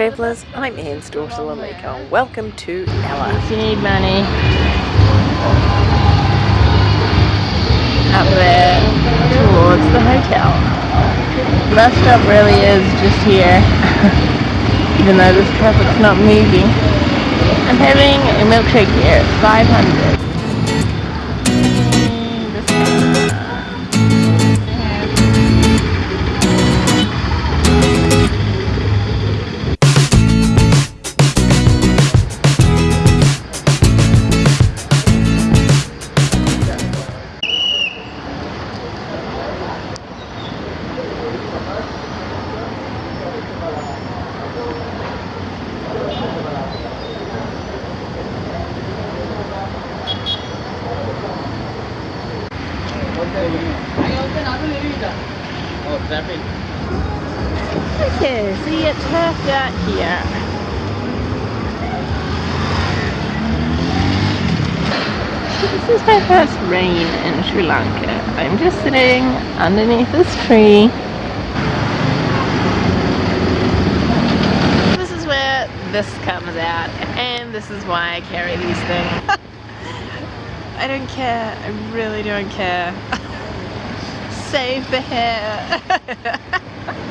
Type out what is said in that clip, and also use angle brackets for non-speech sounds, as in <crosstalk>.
travellers, I'm Anne's daughter Lamika welcome to Ella. If you need money, up there towards the hotel. Bus stop really is just here, <laughs> even though this traffic's not moving. I'm having a milkshake here, 500. Okay, see it turfed out here. This is my first rain in Sri Lanka. I'm just sitting underneath this tree. This is where this comes out and this is why I carry these things. <laughs> I don't care, I really don't care. The hair. <laughs>